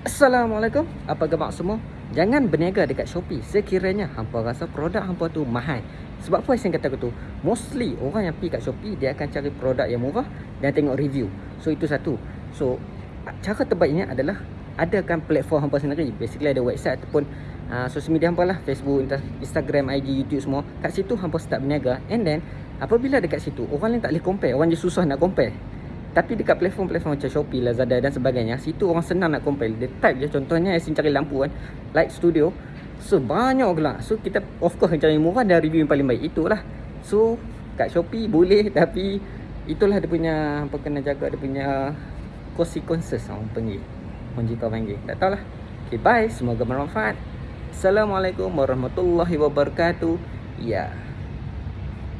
Assalamualaikum. Apa khabar semua? Jangan berniaga dekat Shopee sekiranya hampa rasa produk hampa tu mahal. Sebab apa saya kata tu? Mostly orang yang pergi kat Shopee dia akan cari produk yang murah dan tengok review. So itu satu. So cara terbaiknya adalah adakan platform hampa sendiri. Basically ada website ataupun uh, social media hampa lah, Facebook, Instagram, IG, YouTube semua. Kat situ hampa start berniaga and then apabila dekat situ orang lain tak boleh compare, orang je susah nak compare. Tapi dekat platform-platform macam Shopee, Lazada dan sebagainya Situ orang senang nak compile. Dia type je contohnya Yasin cari lampu kan Light Studio So banyak pula So kita of course cari murah dan review yang paling baik Itulah. So kat Shopee boleh Tapi itulah dia punya Apa kena jaga dia punya Consequences orang panggil. Orang jika panggil. Tak tahulah. Okay bye. Semoga bermanfaat. Assalamualaikum warahmatullahi wabarakatuh. Ya. yeah.